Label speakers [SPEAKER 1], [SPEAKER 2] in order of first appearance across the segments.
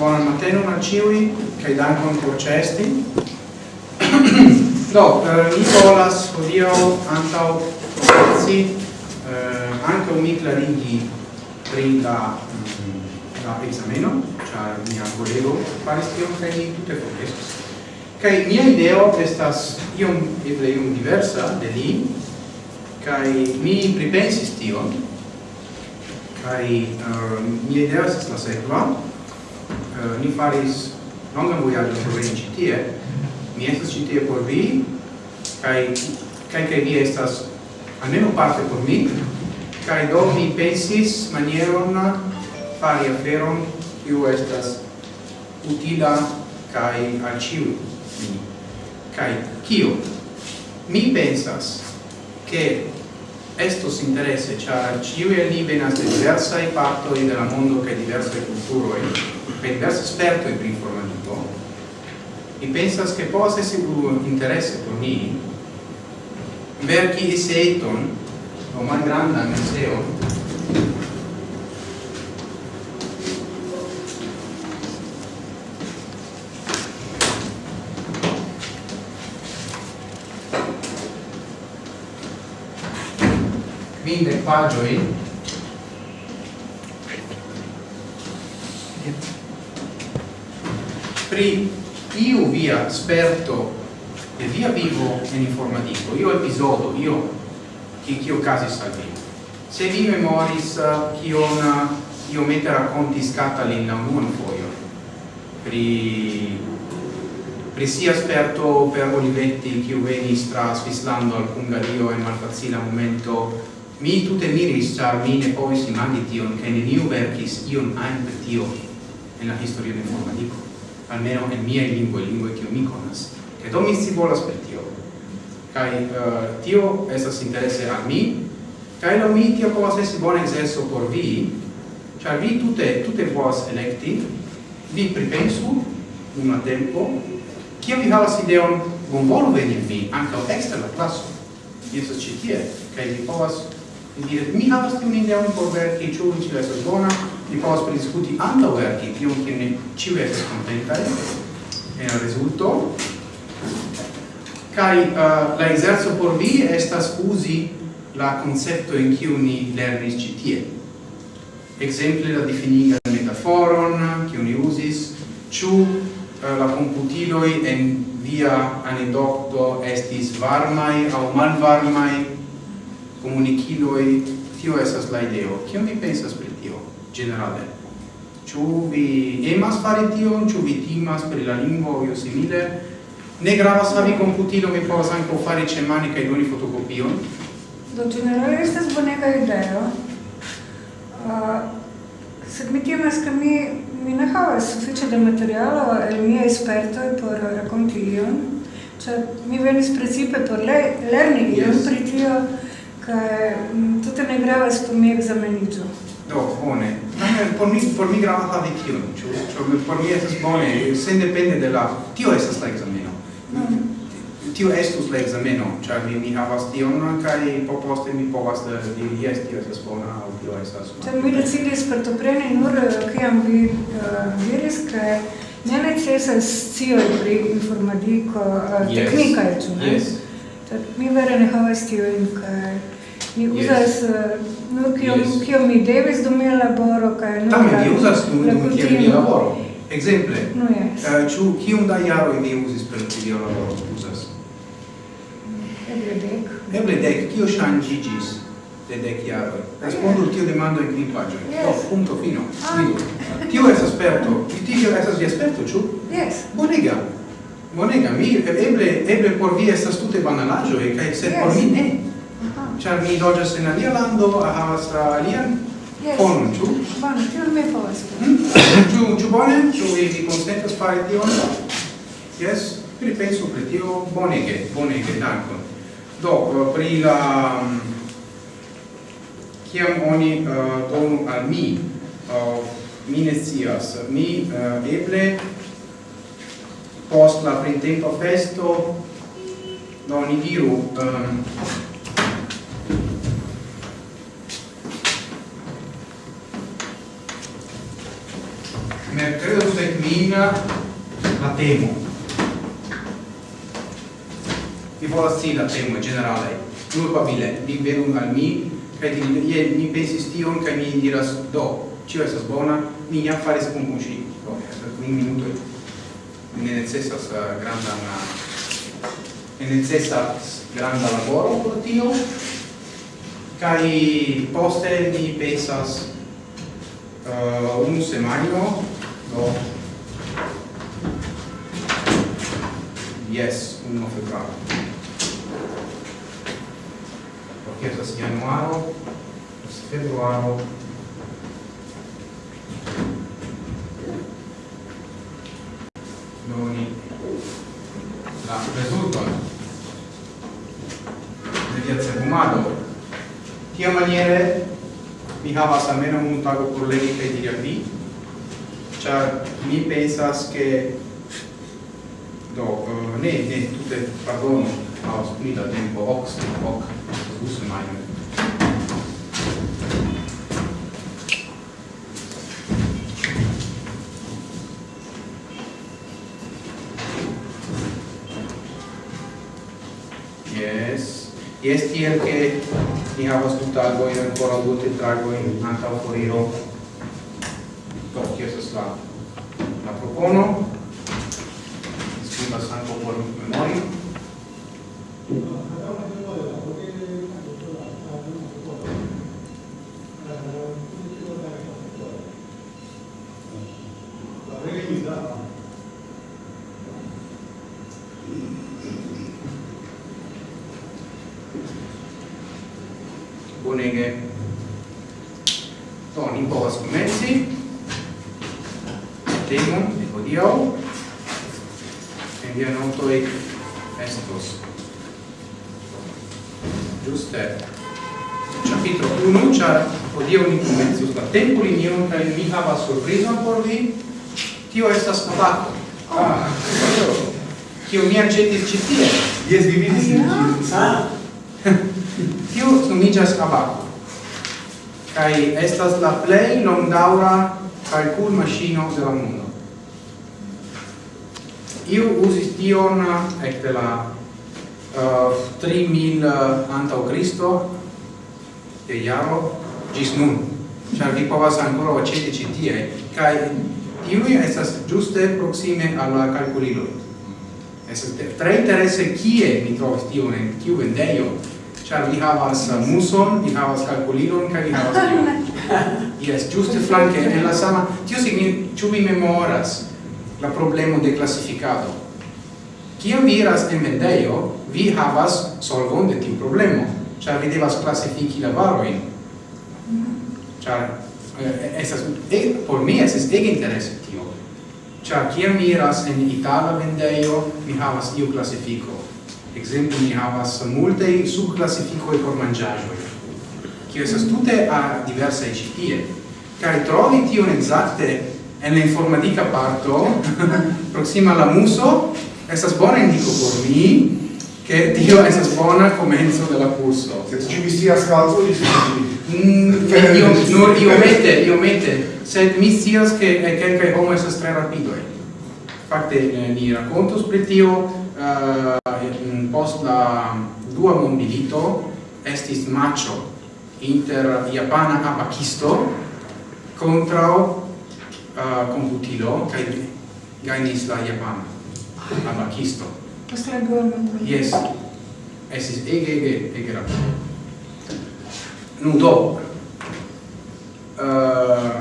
[SPEAKER 1] Buonan matenon al ciui, cae dankon por cesti. Do, eh, mi volas odio antau proversi, eh, anche mi clarigi pri la, mm, la exameno, char mia collego faris tion, cae mi tutte progressis. Cae mia ideo estas iom, eble iom diversa de li, cae mi pripensis tion, cae uh, mia idea estas la sekva, ni faris longan vojaĝon por veni ĉi tie. Mi estas ĉi tie por vi kaj kaj kaj vi estas almeno parte por mi kaj do mi pensis manieron fari aferon kiu estas utila kai al ĉiuj. kai kio mi pensas che estos intereses, ĉar cioè ĉiuj el ni venas de diversaj partoj de la mondo kaj diversaj kulturoj kaj diversaj spertoj pri informadiko, mi pensas che possa essere un interesse por ni verki eseton o malgrandan eseon museo quinde pagioi pri iu via sperto e via vivo in informativo. Io episodio io che che casi salvi se vi memoris che una io mette racconti scatta lì in un foglio. Pri pri sia sperto per Olivetti che veni stra Svislando al Pungario e malfacile momento Mi tute miris, char mi ne povis imagi tion, che neniu verkis ion ein per tio en la historia de informatico, almeno en miaj lingua lingua che mi conas, che do mi scivolas per tio. Cai uh, eh, tio esas interesse a mi, cai lo mi tio povas esi bona exerso por vi, char vi tute tute povas electi, vi pripensu unu tempo, kio vi havas ideon, bonvolu veni en vi, o extra la classo, Jes, ĉi tie, kaj vi povas Diret, mi havas tiun ideon por verki, ĉu ĉio estas bona, ni povas prediskuti antaŭ verki, tion ke ne ĉiu estas kontentaj en rezulto. Kaj uh, la ekzerco por vi estas uzi la concetto in kiu ni lernis ĉi tie. Ekzemple la difiniga metaforon kiu ni uzis, ĉu uh, la komputiloj en via anedokto estis varmai au malvarmai comuniciloi, tio estas la ideo. Kion vi pensas pri tio, generale? Ĉu vi emas fari tion, ĉu vi timas pri la lingvo o simile? Ne gravas havi computilo mi povas ankaŭ fari ĉe mani kaj doni fotokopion.
[SPEAKER 2] Do generale estas bonega ideo. Uh, sed mi timas ke mi mi ne havas sufiĉe da materialo el miaj spertoj por rakonti ion, Cioè, mi venis precipe por le lerni ion yes. pri tio kaj tute ne gravas pomeg za meniĝo.
[SPEAKER 1] Do, bone. Por mi, por mi grava la vikilo, ĉu? Ĉu por mi esas bone, sendepende de la... Tio esas la ekzameno. Mm. Tio estus la ekzameno, ĉar mi, mi havas tion, kaj po poste mi povas diri, jes, tio esas bona, aŭ tio esas.
[SPEAKER 2] Ĉar mi decidis partopreni nur kiam vi diris, kaj ne necesas cio pri informadiko, teknika je ĉu, ne? Yes. Tad mi vere ne havas tiujn kaj Mi uzas eh, nur kiom kio mi devis dum mia laboro kaj
[SPEAKER 1] nur Tamen mi uzas dum dum kio mi laboro. Ekzemple.
[SPEAKER 2] No jes.
[SPEAKER 1] Eh, ĉu kiom da jaroj vi uzis per via laboro uzas?
[SPEAKER 2] Eble dek.
[SPEAKER 1] Eble dek. Kio ŝanĝiĝis de dek jaroj? Respondu tio demando en kvin paĝoj. Do punto fino. Ah. Vidu. Tio estas sperto. Vi tio estas vi sperto, ĉu?
[SPEAKER 2] yes
[SPEAKER 1] Bonega. Bonega. Mi eble eble por vi estas tute banalaĵoj kaj sed por mi ne char mi loĝas en alia lando, havas alian fonon, ĉu?
[SPEAKER 2] Bone, tion mi povas. Hmm?
[SPEAKER 1] Ĉu ĉu bone? Ĉu vi vi konsentas fari tion? Yes, pripensu pri tio bonege, bonege, dankon. Do, eh, pri la mm, kiam oni uh, donu al mi uh, mi ne scias mi uh, eble post la printempa festo non ni diru um, mercredo sed migra la temo. Mi volas si la temo generale? Culpabile vi venu al mi kaj mi pensis tion kaj mi diras do tio estas bona? Mi jam faris con kun ŝi do un minuto, ne necessas uh, ne necessas granda laboro por tio. Kaj poste mi pensas uh, un semaino, do yes 1 febbraio. Perché questo januaro februaro. Febbraio noni la risultano de piazza fumado. Tia maniere mi havas almeno un tago por legi kaj diri al vi char mi pensas che do uh, ne ne tutte pardon ma ho tempo. Ox ox scuse mai Yes. Yes, tiel che ni havas tutagoin ancora due tetragoin antaŭ foriro. cono citie.
[SPEAKER 3] Yes, vi vidis in Ah.
[SPEAKER 1] Tiu nomiĝas abako. Kaj estas la plej longdaŭra kalkulmaŝino de la mondo. Iu uzis tion ekde la uh, 3000 uh, antaŭ Kristo de jaro ĝis nun. Ĉar vi povas ankoraŭ aĉeti ĉi tie kaj tiuj estas ĝuste proksime al la kalkuliloj. Estas tre interesse kie mi trovis tion en kiu vendejo, ĉar vi havas muson, vi havas kalkulilon kaj vi havas tion. Jes, ĝuste flanke en la sama. Tio signi ĉu vi memoras la problemo de classificado Kiam vi iras en vendejo, vi havas solvon de tiu problemo, ĉar vi devas klasifiki la varojn. Mm-hmm. Ĉar eh, eh estas eh, por mi estas ege interese tio. Ciar kiam mi iras en Itala vendejo, mi havas iu classifico. Exemple, mi havas multei subclassificoi por mangiagioi, kio esas tute a diversae citie. Cari trovi tion exacte en la informatica parto, proxima la muso, esas bona indico por mi, che tio esas bona comenzo della curso.
[SPEAKER 3] Se ci vi sia scalzo, vi
[SPEAKER 1] Mm, io nur io mette io mette sed mi sias che eh, è che anche homo estas tre rapido fakte eh, ni rakontos pri tio eh, post la dua mondilito estis macho inter japana abakisto contra uh, computilo kai gainis la japana abakisto
[SPEAKER 2] Questa è la dua mondilito.
[SPEAKER 1] Yes. Estis ege ege ege rapido nudo uh,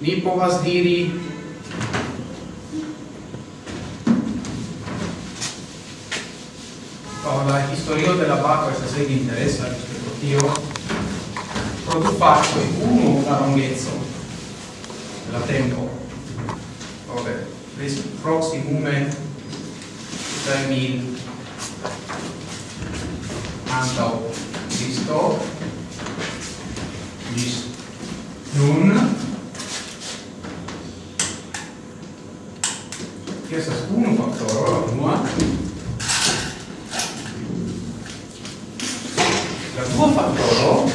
[SPEAKER 1] ni povas diri oh, la historio de la bacco estas ege interesa rispetto tio pro du factoi uno la lunghezza la tempo. Vabbè pres proximume 3000 antao Christo bis nun che estas uno fattore la unua la dua faktoro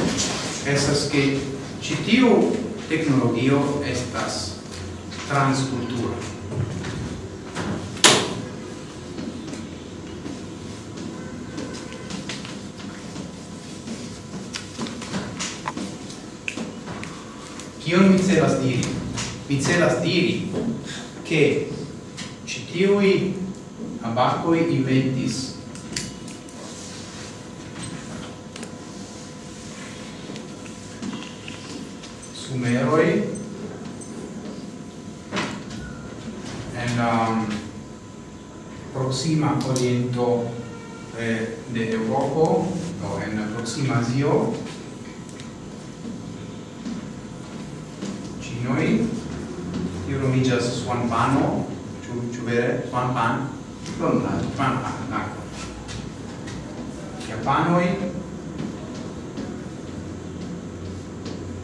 [SPEAKER 1] estas che citiu tecnologio estas transcultura. Kion mi celas diri? Mi celas diri che citiui abacoi inventis sumeroi en la um, proxima oriento eh, de Europa o en la proxima Asio Juan Pano, ciu, ciu vere? Juan Pan?
[SPEAKER 3] Juan Pan.
[SPEAKER 1] Juan Pan, d'accordo. Japanoi,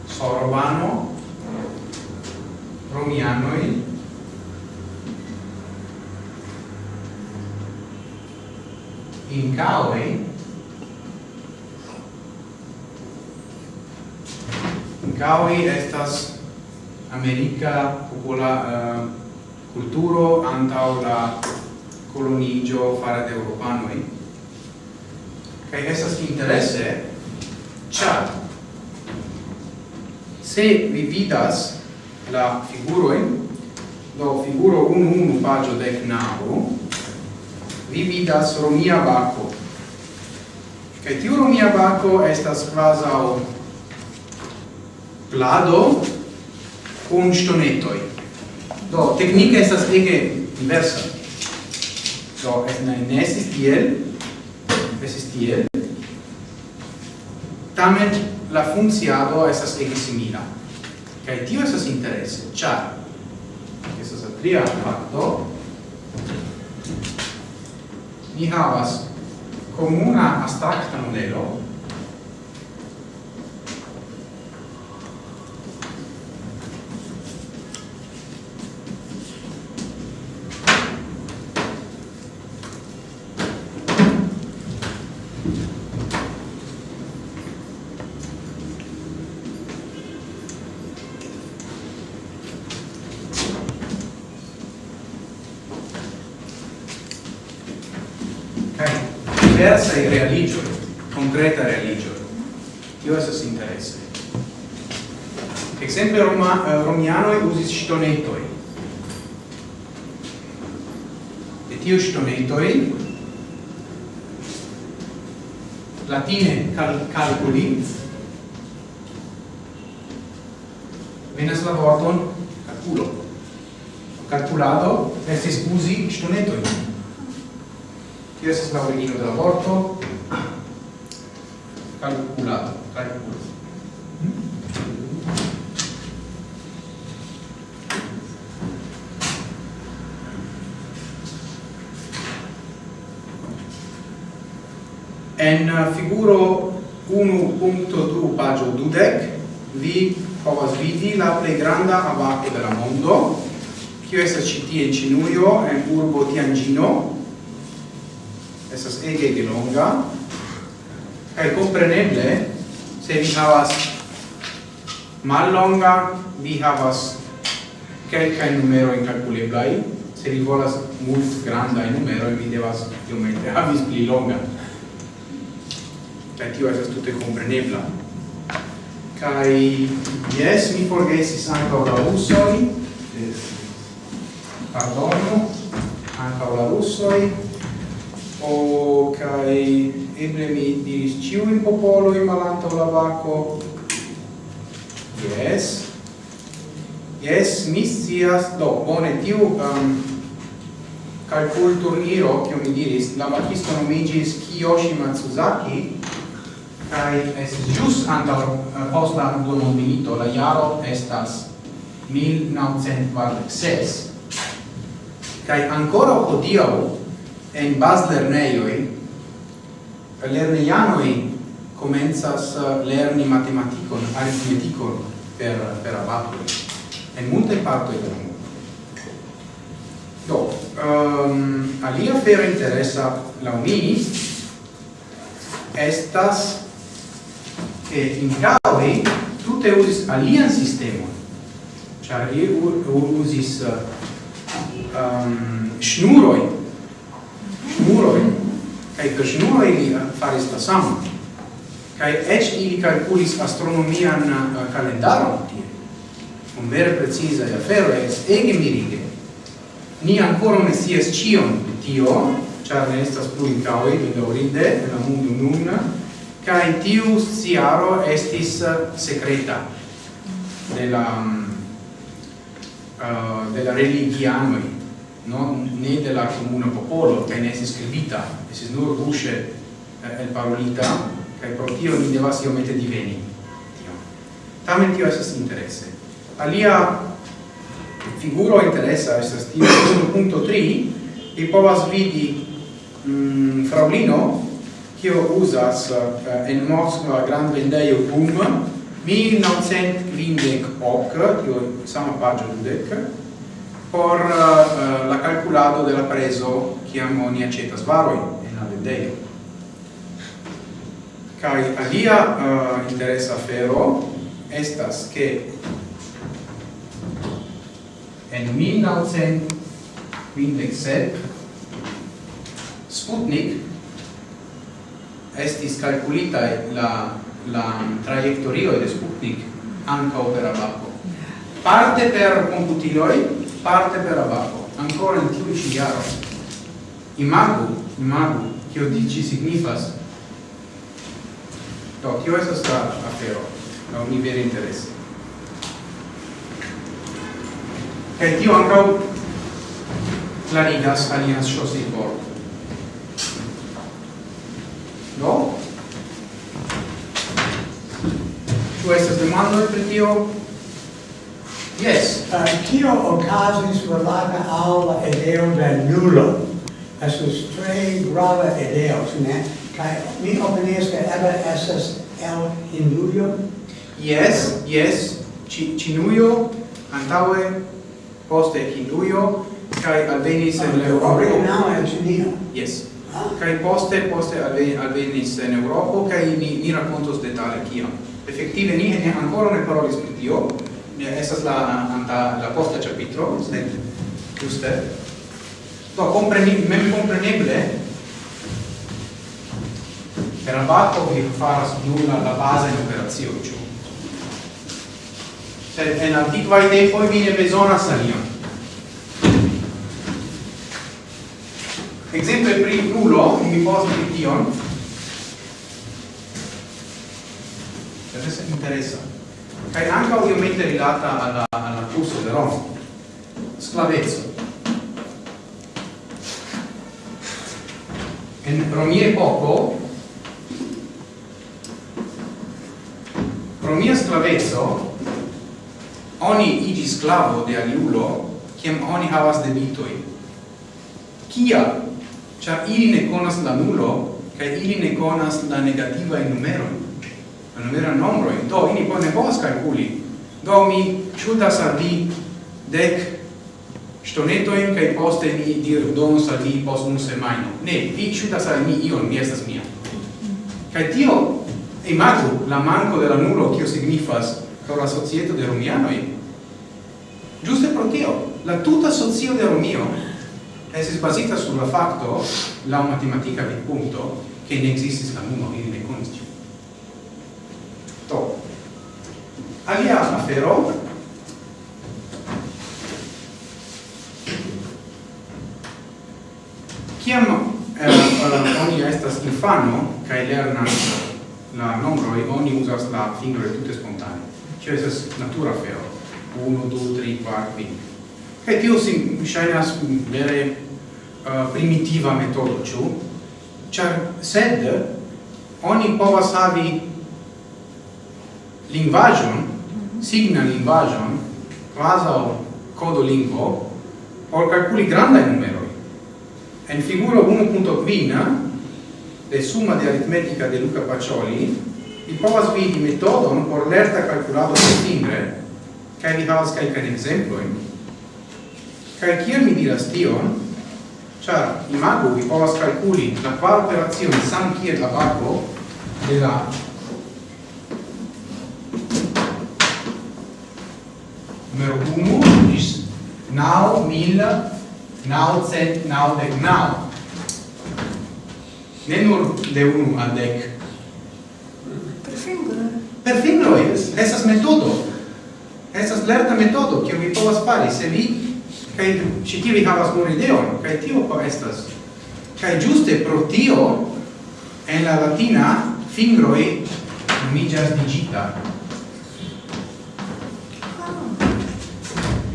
[SPEAKER 1] Sorbano, Romianoi, Incaoi, Incaoi estas america popola uh, culturo antau la colonigio fare de europanoi kai estas interesse char se vi vidas la figuroin do figuro 1-1 pagio de navo vi vidas romia Baco. kai tiu romia Baco estas quasau plado kun ŝtonetoj. Do teknike estas ege diversa. Do ne, ne estis tiel, estis tiel. Tamen la funkciado estas ege simila. Kaj tio estas interese, ĉar estas la tria fakto. Ni havas komuna abstrakta modelo diversa e religio, concreta religio. Tio estas interesse. Exemple Roma, uh, romianoi usis stonetoi. E tio stonetoi latine cal calculi venas la vorton calculo. Calculado estis usi stonetoi. Io se stavo vicino te la. Calcolato, calcolo. En figuro 1.2 pagio dudec vi povas vidi la più grande abate de la mondo, kiu estas ĉi tie en Ĉinujo en urbo Tianĝino, estas ege de longa, kai compreneble, se vi havas mal longa, vi havas kelkaj numeroj kalkuleblaj, se vi volas mult grandaj numeroj, vi devas iomete havis pli longa. Kaj tio estas tute komprenebla. Kaj, jes, mi forgesis ankaŭ la rusoj, pardonu, ankaŭ la rusoj, o kai eble mi diris ciu in popolo in malanto la vaco yes yes mi sias do bone tiu um, calcul turniro che mi diris la machisto nomigis Kiyoshi Matsuzaki kai es jus anta uh, eh, post la dua mondmilito la jaro estas 1946 kai ancora hodiaŭ en bas lerneioi lerneianoi comenzas uh, lerni matematicon, aritmeticon per, per abatoi, en multe partoi del mondo. Do, um, alia fera interesa laumini estas che in caoi tutte usis alian sistema char li usis uh, um, schnuroi muroi, cae per sinuroi li faris la samon. Cae ec ili calculis astronomian uh, calendaron tie, un vere precisa e afero es ege mirige. Ni ancora ne sies cion de tio, char ne estas plu incaoi, ne daurinde, en la mundu nun, cae tiu siaro estis eh, secreta de la, uh, de la religianoi non né della comune popolo che ne si scrivita e si nur rusce eh, el parolita kai pro tio ni devas io mette diveni tio. Tamen tio esas interesse alia figuro interessa estas tio 1.3 e povas vidi mm, fraulino kio uzas eh, en Moskva grand vendeio boom 1958 tio sama pagio dudek por uh, la calculado de la preso qui ammonia cetas varoi en la vendeo. Kai alia uh, interesa fero estas che en 1957 Sputnik estis calculita la la trajectorio de Sputnik anca opera Parte per computiloi parte per abaco, ancora in tiu ci Imago, Imagu, imagu, kio dici signifas. Do, no, tio estas la afero, no, mi vere interesse. Kaj tio ankaŭ clarigas alian ŝosi por. Do, no? ĉu estas demandoj pri tio? Yes.
[SPEAKER 4] Uh, Kio okazis relata al la ideo de nulo? Estas tre grava ideo, ne? Kai mi opinias ke eble esas el Hindujo?
[SPEAKER 1] Yes, yes. Ci Cinujo, antaue, poste Hindujo, kai ah, ah. alvenis en
[SPEAKER 4] Eŭropo. in Cinio.
[SPEAKER 1] Yes. Kai poste poste alvenis en Europa kai ni ni rakontos detale kiam. Effettive ni ne ancora ne parolis pri tio, mia estas la anta la posta capitolo, sed giuste. Do compreni mem compreneble per abato vi faras nulla la base in operazione ciò. Sed en antiqua dei poi vi ne besonas alion. Exemple pri nulo, mi posti tion. Adesso interessa kai anche ovviamente rilata alla, all'accusa de Roma. Sclavezzo. En Romie poco, Romia sclavezzo, oni igi sclavo de aliulo, kiam oni havas debitoi. Kia? Cia ili ne conas la nulo, kai ili ne conas la negativa in numero non numero nombroi, do ili bone povas calculi Do mi ŝutas al vi dek ŝtonetoin kai poste mi dir donos al vi post un semaino Ne, vi chuta al mi ion, mi estas mia. kai tio imagu la manco de la nulo kio signifas por la societo de romiano Giuste pro tio, la tuta socio de Romio es basita sulla facto, la matematica del punto, che ne existis la numo, in ne conosci. alia afero? Kiam eh, oni estas infano kaj lernas la nombroj oni uzas la fingroj tute spontane. Ĉio estas natura afero. Unu du tri kvar kvin kaj tio sim ŝajnas vere uh, primitiva metodo ĉu? Ĉar sed oni povas havi lingvaĵon signa lingvajon, quasau codo lingvo, por calculi granda numero. En figuro 1.5 de summa de aritmetica de Luca Pacioli, vi povas vidi metodon por lerta calculado de timbre, kai vi havas calcan exemploin. Kai kiel mi diras tion, char imagu vi povas calculi la quar operazione sam kiel la barbo de la numero 1 gis nau mil nau cent nau dec nau. Ne nur de 1 al dec.
[SPEAKER 2] Per fingro
[SPEAKER 1] per fingro es esas metodo. Esas lerta metodo che vi povas fari se vi kai ci ti vi havas nur ideon kai tio po estas. Kai giuste pro tio en la latina fingroi nomiĝas digita.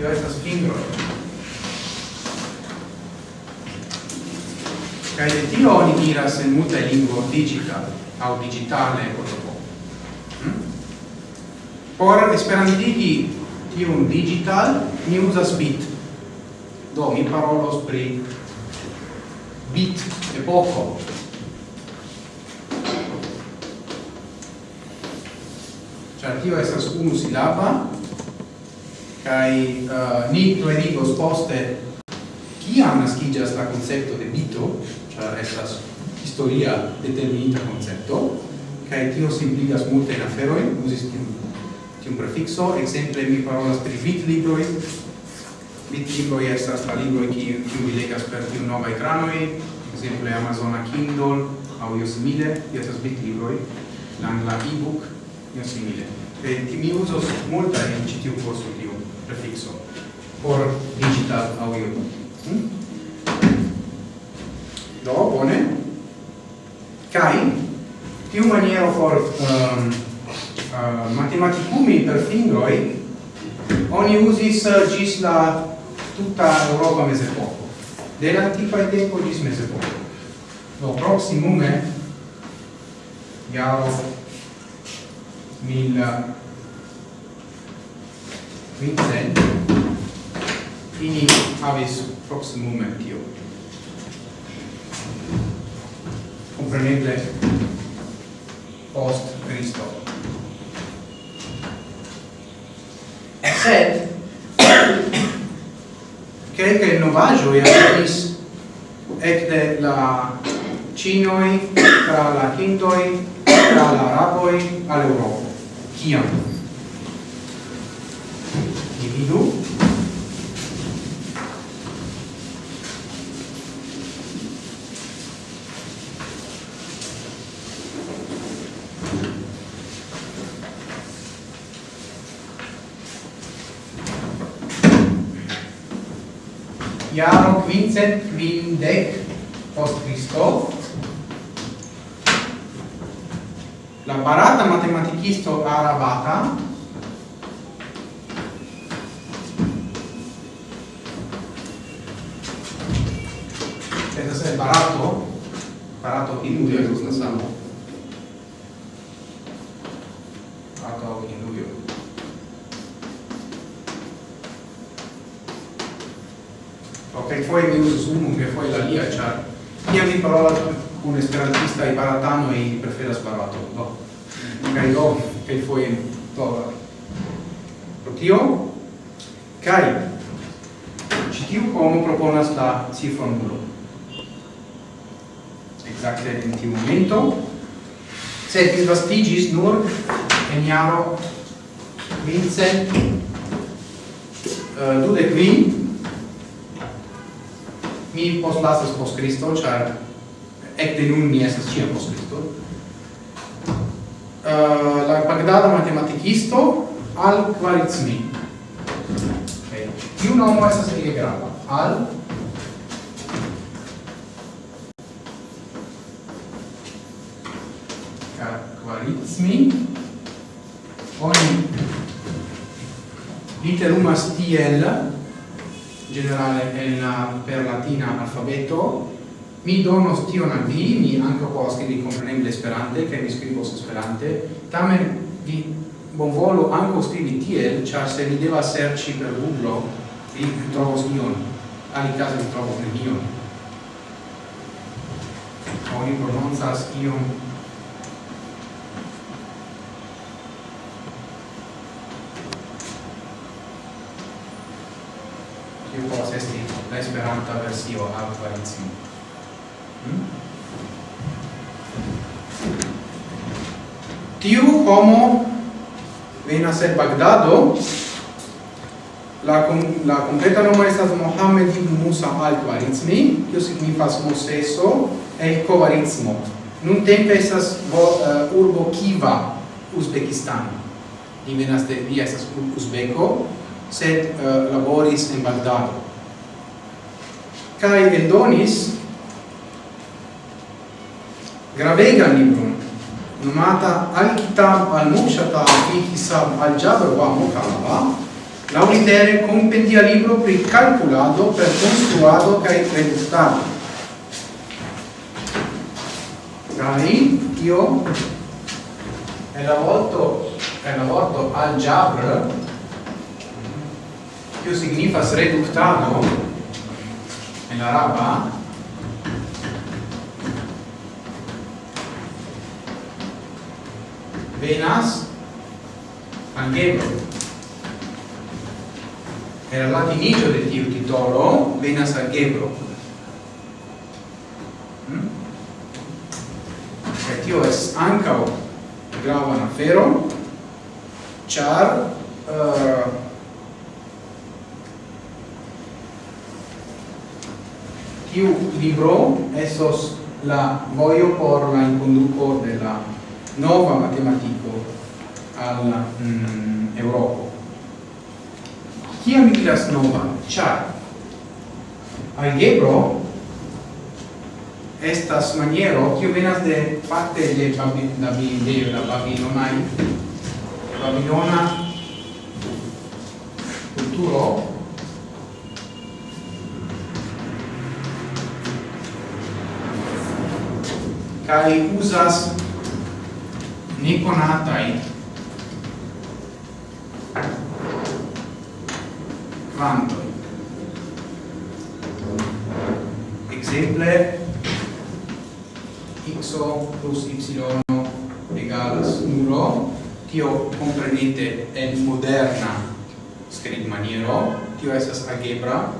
[SPEAKER 1] io estas fingro. Kaj de tio oni diras en multa lingvo digita aŭ digitale kotopo. Hmm? Por esperantigi tiun digital, mi uzas bit. Do, mi parolos pri bit epoko, Cioè, tio estas unu silaba, kai uh, ni clarigos poste kiam naskiĝas la koncepto de bito ĉar estas historia determinita koncepto kaj tio simpligas multajn aferojn uzis tiun tiun prefikso ekzemple mi parolas pri bitlibroj. Bitlibroj estas la libroj kiu kiu vi legas per tiu nova ekranoj ekzemple Amazona Kindle aŭ io simile tio estas bitlibroj. La angla e-book io simile. Kaj mi uzos multajn ĉi tiu kurso prefixo por digital audio. Hmm? Do, bone. Kai, tiu maniero por um, uh, matematicumi per fingroi, oni usis uh, gis la tutta Europa mesepoco. De l'antiquae tempo gis mesepoco. Do, proximume, iaro, mil Vincent, ini havis proximume tio. Compreneble, post Cristo. Sed, novaggio novagioi aperis ecte la Cinoi, tra la Hindoi, tra la Araboi, all'Europa. Kiam? Dividu. Iaro quincent quindec post Christo, la barata matematicisto arabata estas el barato, barato Hindujo es la samo. Barato Hindujo. Ok, foi mi usus unu, che foi la lia, char. Ia mi parola un esperantista i baratano e preferas barato, no. Kaj do, kaj foi do. Pro tio, ci tiu homo proponas la cifron nulo exacte in tiu momento, sed disvastigis nur en iaro vincent uh, eh, dude qui mi postlasas post Cristo, char ecte nun mi esas ciam post Cristo, uh, eh, la Bagdada matematicisto al Khwarizmi. Okay. Tiu nomo esas ege grava, al mi? Oni. Literumas tiel generale en la per latina alfabeto. Mi donos tion al vi mi anche può scrivi compreneble esperante che mi scrivo esperante. Tamen vi bonvolo anche scrivi tiel char se mi deva serci per Google vi trovo ion. Ali caso vi trovo nemion oni prononzas ion kiu povas esti la esperanta versio al variacio. Hmm? Tiu homo venas el Bagdado. La, la completa nomo estas Mohammed ibn Musa al-Khwarizmi, kiu signifas Moseso el Khwarizmo. Nun tempe estas uh, urbo Kiva, Uzbekistano. Li venas de, via estas uzbeko, sed uh, laboris in Bagdado. Kai eldonis gravega libron nomata Al-Kitab al-Mushata fi hisab al-Jabr wa Mukalla laulitere compendia libro pri calculado per construado kai redactado. Kai io elaborato elaborato al-Jabr Tio signifas reductado en araba venas angelo. Era latinigio de tiu titolo venas algebro. Mm? e tio es ancao grava na fero char uh, tiu libro esos la voio por la inconduco della nova matematico al mm, Europa. Kia mi diras nova? Char. algebro estas maniero kiu venas de parte de Babilonio, de la Babilonai, Babilona kulturo kai usas neconatai plantoi. Exemple, x plus y egalas nulo, tio comprenite en moderna scrib maniero, tio esas algebra,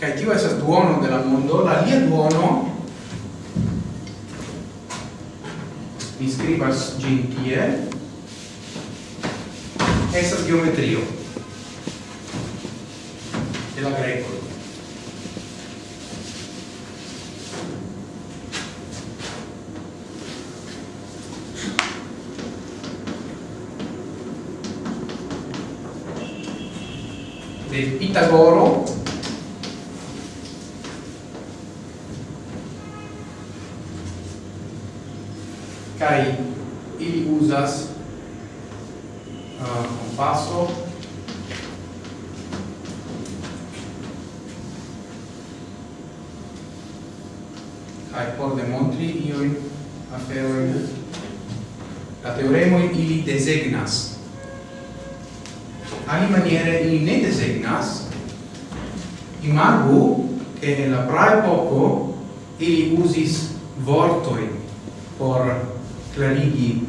[SPEAKER 1] kai tio esas duono de la mondo, la lia duono mi scribas gentie esas geometrio la greco. De Pitagoro kai ili usas uh, compasso kai por demontri iun aferoin la teoremo ili designas ali maniere ili ne designas imagu che la prae poco ili usis vortoi por clarigi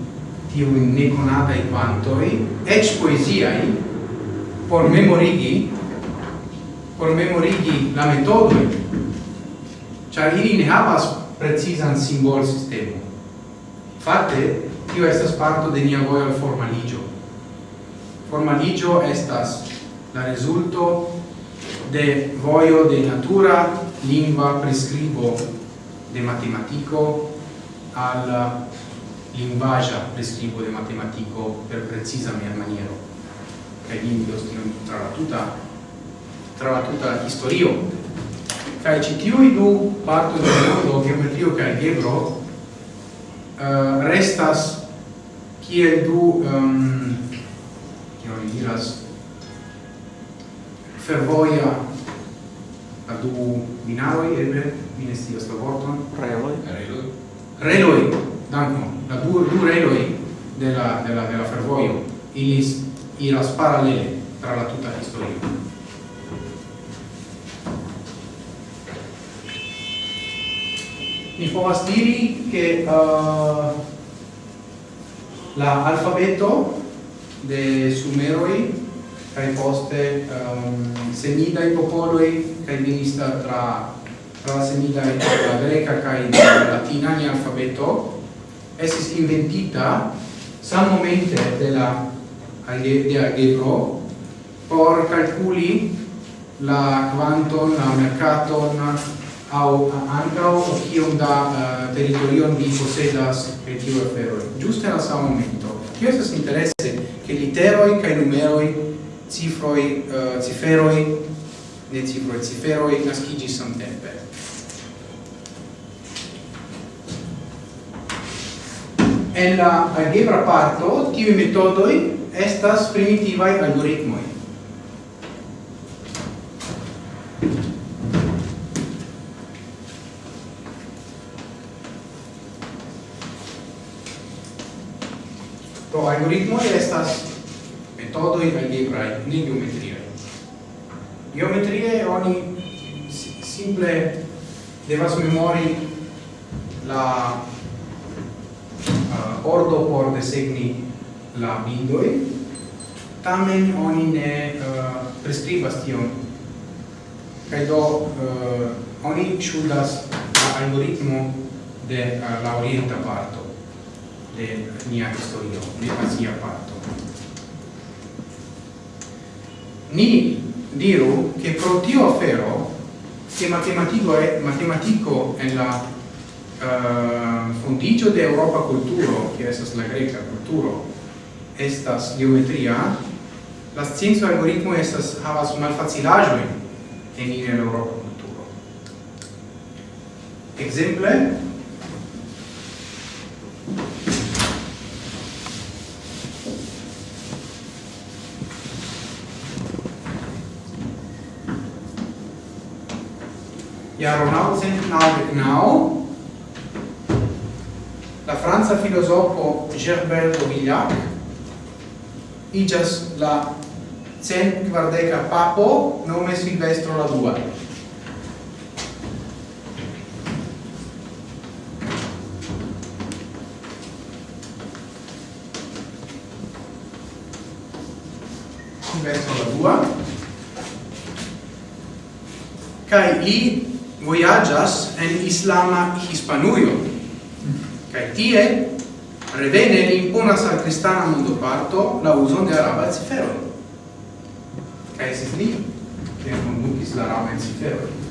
[SPEAKER 1] tiuin neconatai quantoi, ec poesiai, por memorigi, por memorigi la metodoi, char ili ne havas precisan simbol sistemo. Fate, tio estas parto de nia vojo al formaligio. Formaligio estas la resulto de voio de natura, lingua, prescribo, de matematico, al linguaggio prescrivo de matematico per precisa mia maniero. Kaj li tra la tuta tra la tuta historio ci tiu i du parto de mondo geometrio kaj algebro uh, restas kiel du um, kiel oni diras fervoia a du binaroj eble? Mi ne scias la vorton. Reloi danno la due, due reloi della, della, della fervoio. Ilis iras parallele tra la tutta historio. Mi povas diri che uh, la alfabeto de sumeroi kai poste um, semida i popoloi kai minista tra tra la semida e la greca kai la latina ni alfabeto esis inventita sam momente de la de algebro por calculi la quanton, la mercaton au ancao kiom da eh, uh, territorion vi posedas e tiu afero. Giusto la sama momento. Tio estas interesse che literoi kai numeroi, cifroi, uh, eh, ciferoi, ne cifroi, ciferoi naskigis samtempe. en la algebra parto tiu metodoj estas primitivaj algoritmoj. Do algoritmo estas metodo metodoj algebra ne geometria Geometria oni simple devas memori la uh, ordo por desegni la bindoi tamen oni ne uh, prescribas tion kaj do uh, oni ŝuldas la algoritmo de uh, la orienta parto de nia historio, de pasia parto. Ni diru che pro tio afero che matematico è matematico è la Ehm, uh, fondigio de Europa culturo, che estas la greca culturo, estas geometria, la scienza algoritmo estas havas malfacilaggio en in Europa culturo. Exemple, Ja, Ronald sind genau genau la franza filosofo Gerbert Domillac igas la cent quardeca papo nome Silvestro la dua. Silvestro la dua. Kai li voyagas en islama hispanujo. Kai tie revene li imponas al kristana mondoparto la uso de araba cifero. Kai estis li, kiel kondukis la araba cifero.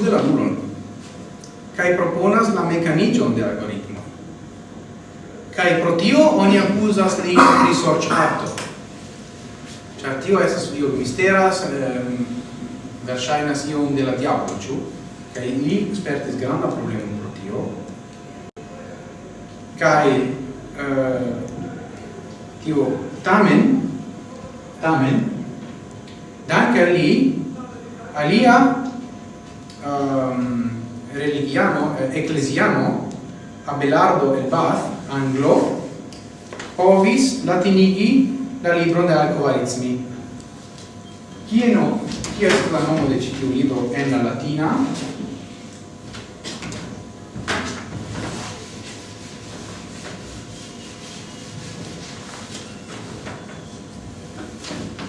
[SPEAKER 1] uzi laburon kai proponas la mecanigion de algoritmo. Kai pro tio oni accusas li pri sorĉparto ĉar tio estas io misteras ehm, verŝajnas iom de la diablo ĉu? Kai li spertis granda problemo pro tio. Kai eh, tio tamen tamen danke li alia Ecclesiano, Abelardo el Bath, anglo, povis latinigi la libro de alcoarismi. Kie no, kie est la nomo de citiu libro en la latina?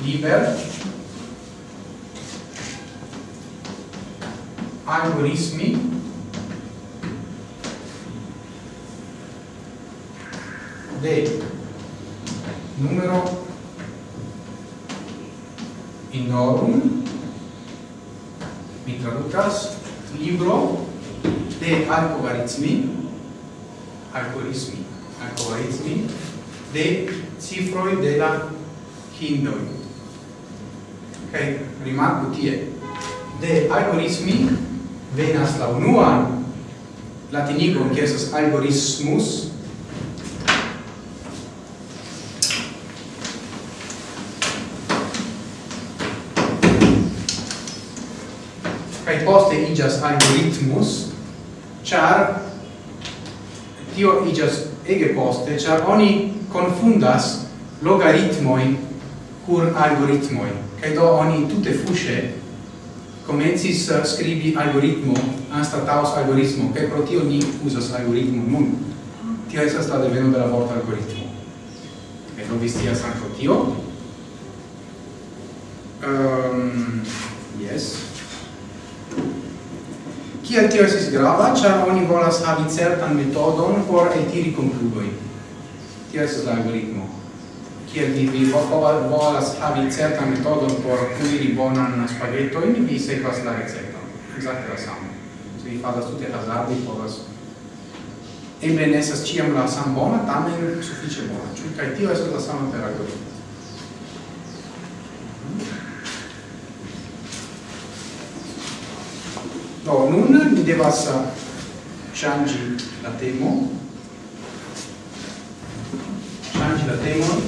[SPEAKER 1] Liber algoritmi de numero inorum. Mi traducas libro de algoritmi algoritmi algoritmi de cifroi de la hindoi. Ok, rimarco tie de algoritmi venas la unuan latinigon esas algoritmus poste igas algoritmus, char tio igas ege poste, char oni confundas logaritmoi cur algoritmoi. cae do oni tutte fusce comencis uh, scribi algoritmo anstataus algoritmo, cae pro tio ni usas algoritmo nun. Tio esas la deveno de la vorta algoritmo. E non vistias anco tio. Ehm, um, yes. Kiel tio esis grava, ĉar oni volas havi certan metodon por eltiri konkludoj. Tio estas la algoritmo. Kiel vi, vi volas havi certan metodon por kuiri bonan spagetojn, vi sekvas la recepton. Ekzakte la samo. Se vi faras tute hazarde, povas eble ne estas ĉiam la sama bona, tamen sufiĉe bona. Ĉu kaj tio estas la sama per algoritmo. Do, nun mi devas uh, changi la temo. Changi la temo.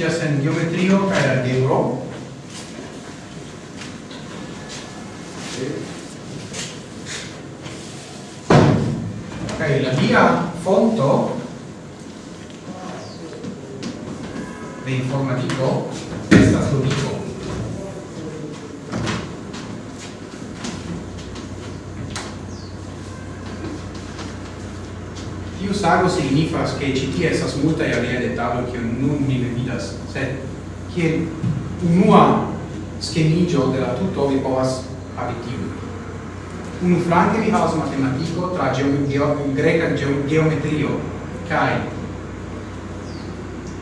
[SPEAKER 1] okupiĝas en geometrio kaj algebro. Kaj la via fonto de informatiko estas logiko. Tiu sago signifas che ci tie estas multaj che unua schemigio de la tuto vi povas havi tiu. Unu flanke vi havas matematico tra geometrio, greca geometrio, kai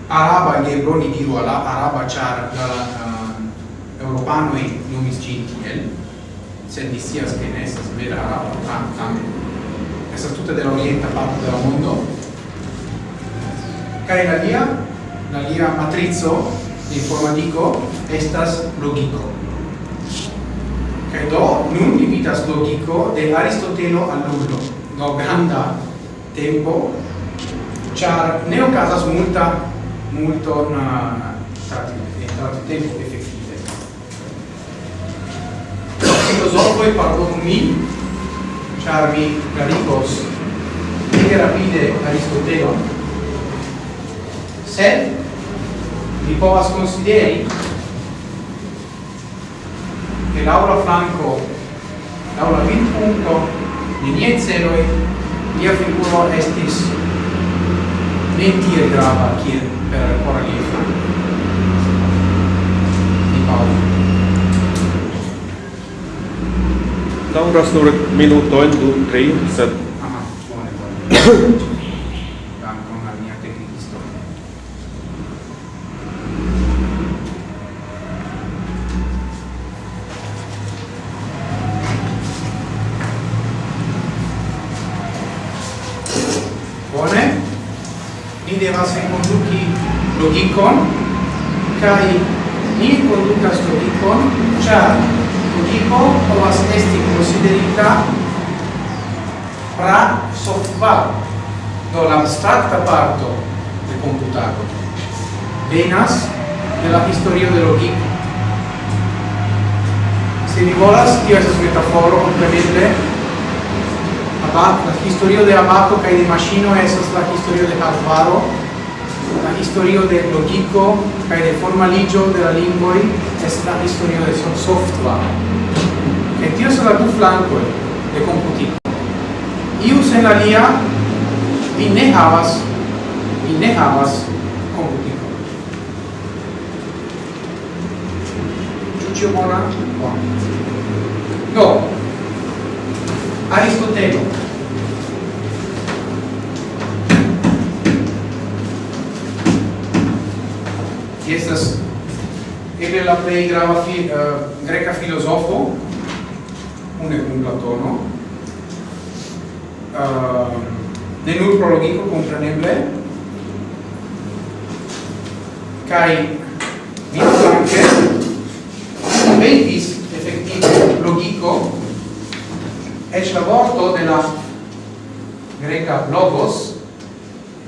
[SPEAKER 1] araba gebro ni diru ala araba char la uh, europanoi nomis gin tiel, sed ni che ne estas vera araba, tam, tam. Estas tutte de l'orienta mondo. Kai la lia, la lia matrizo informatico estas logico. Kaj do nun ni vidas logiko de Aristotelo al nulo. Do granda tempo char ne okazas multa multo na stati stati eh, tempo effettive. Filosofoj pardonu min, char mi klarigos rapide Aristotelon. Sed ni povas consideri che Laura Franco Laura Vinpunto di nie celoi lia figuro estis ne tiel grava kiel per Coralie Franco di paolo
[SPEAKER 5] Dauras nur minutojn du tri, sed...
[SPEAKER 1] Aha, bone, bone. logikon kai ni kondukas logikon ĉar logiko povas esti konsiderita pra softbaro do la abstrakta parto de computado venas de la historio de logiko. Se vi volas tio estas metaforo komplemente Abaco, la historio de Abaco kaj de maŝino estas la historio de Harvaro la historio de logico kaj de formaligio de la lingvoj es la historio de software. Kaj tio estas la du flankoj de computico. Iu sen alia vi ne havas vi ne havas computico. Ĉu ĉio bona? Bona. Do, Aristotelo estas eble la plej grava fi, uh, greka filozofo une kun Platono. Uh, ne nur pro logiko kompreneble. Kaj anche inventis efektive logiko. Eĉ la vorto de la greca logos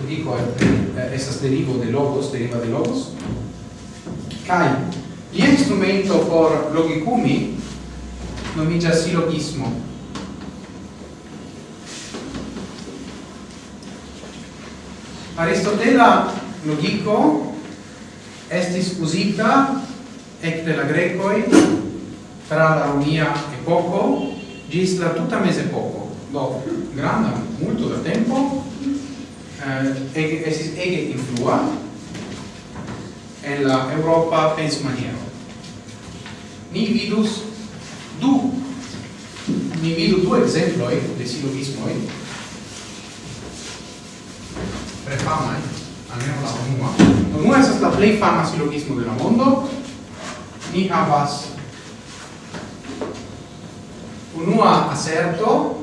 [SPEAKER 1] logiko eh, estas derivo de logos deriva de logos. Kai li instrumento por logicumi nomigia silogismo. Aristotela logico estis usita ecte la grecoi tra la romia epoco gis la tuta mesepoco do granda multo da tempo eh, ege, estis ege influa en la Europa pens maniero. Ni vidus du ni vidu du exemploi de silogismoi tre famai almeno la unua La unua es la plei fama silogismo de la mondo ni havas unua aserto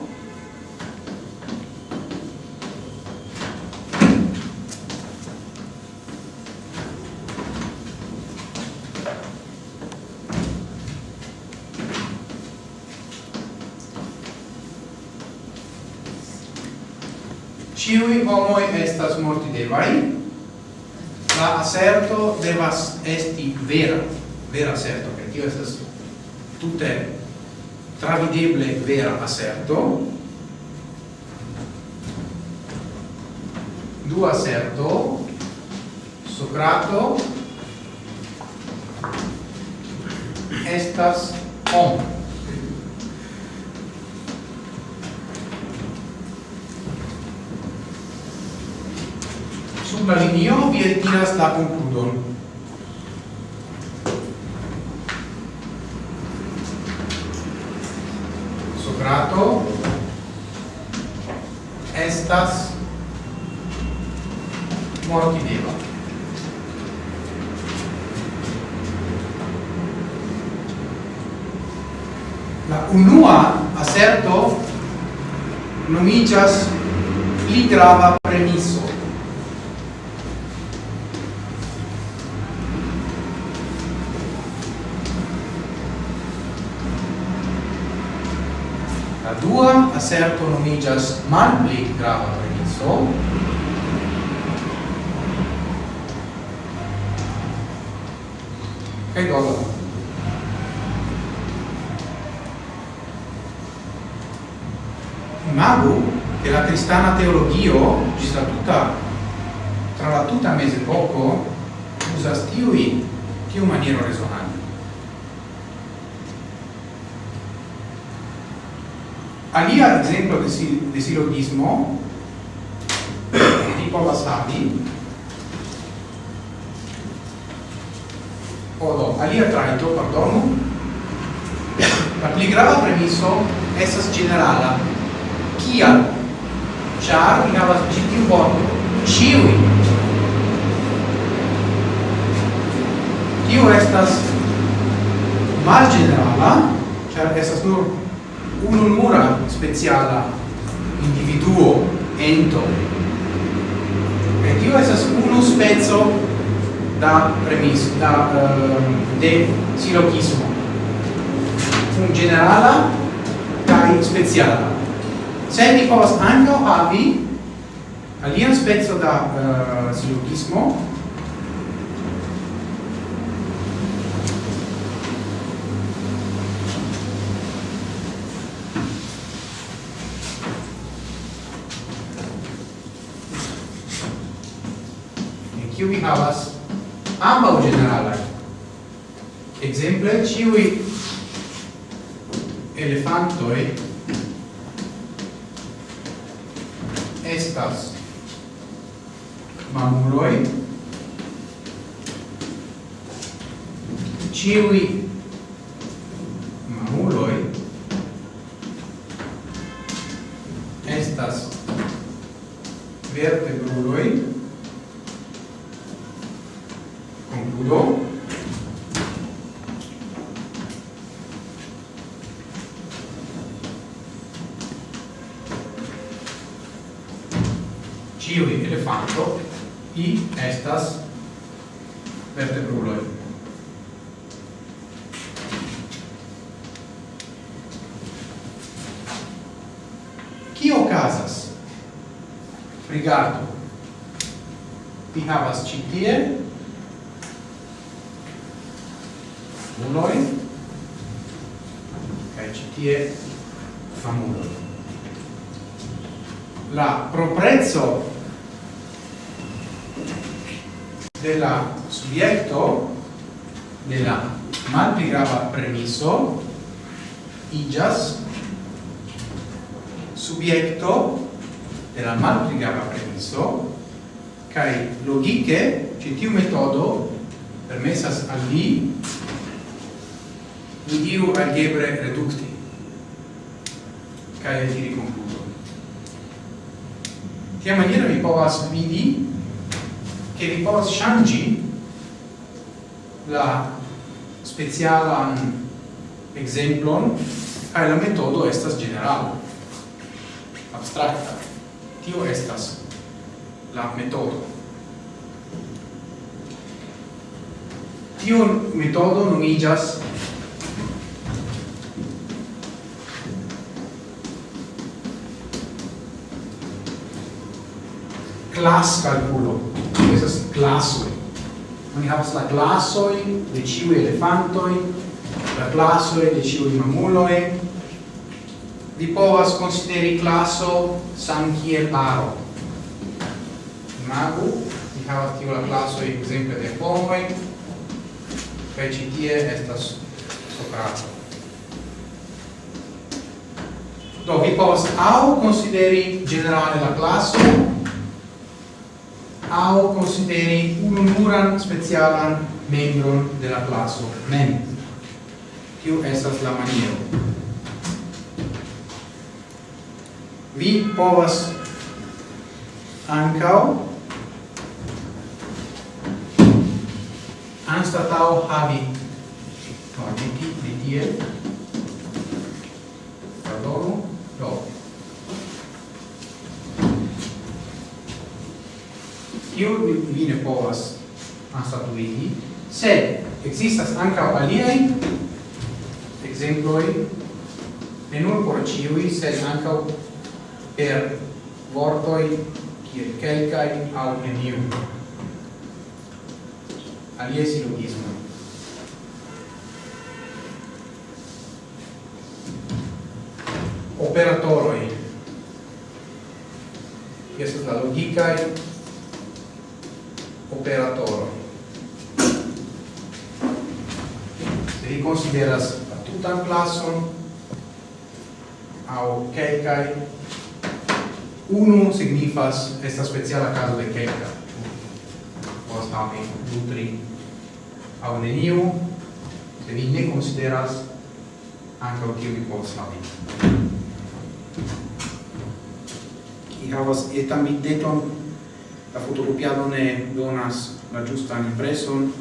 [SPEAKER 1] homoi estas mortidevai, la aserto devas esti vera, vera aserto, che tio estas tutte travideble vera aserto. Du aserto, Socrato, estas homo. la linio vi etiras la concludon. Socrato estas mortideva. La unua aserto nomigas pli grava premiso. dua aserto nomigas malpli grava premiso kaj dola imagu che la cristana teologio ci sta tutta tra la tutta mese poco usas tiui un maniero resonante. alia ad esempio de, sil de silogismo di tipo Vasari o no, alia traito, pardon la pli grava premiso esas generala. Kia, char in havas ĉi tiu vorto ĉiuj. Tio estas malgenerala char estas nur un'ulmura speciala individuo ento. E tio esas unu spezzo da premis da uh, de silogismo. Un generala kai speciala. Se mi povas ankaŭ havi alian spezzo da uh, silogismo havas ambaŭ ĝeneralaj. Ekzemple, ĉiuj elefantoj estas mamuloj, ĉiuj mamuloj estas vertebruloj, concludo. ciui elefanto i estas vertebruloj kio casas? rigardu vi havas ĉi tie famuloin kai ci tie famuloj. La proprezzo della la della de malpli grava premiso igas subjekto della la malpli grava premiso kai logike ci tiu metodo permessas al li mi diru algebre reducti kaj diri konkludo tia maniera vi povas vidi che vi povas ŝanĝi la speciala exemplon kaj la metodo estas general abstracta. Tio estas la metodo. Tio metodo nomiĝas class calculo. esas classoi. Oni havas la classoi de ciu elefantoi, la classoi de ciu mamuloi. Vi povas consideri classo san kiel aro. Imagu, vi havas tiu la classoi, exemple, de pomoi, kai citie estas socrato Do vi povas au consideri generale la classo au consideri ununuran specialan membron de la classo mem. Tiu esas la maniero. Vi povas ancao anstatau havi no, di, di, di, kiu vi ne povas anstatuigi, sed existas ankaŭ aliei exemploi, ne nur por ciui, sed ankaŭ per vortoi kiel kelkai au neniu. Aliaj silogismo. Operatoroi. Estas la logikaj operatoro. Se vi consideras la tutan classon au kelkai unu signifas esta speciala caso de kelka. Vos havi nutri, au neniu se vi ne consideras anche o tio vi povas havi. Ni havas etan videton La fotocopiado ne donas la giusta impreson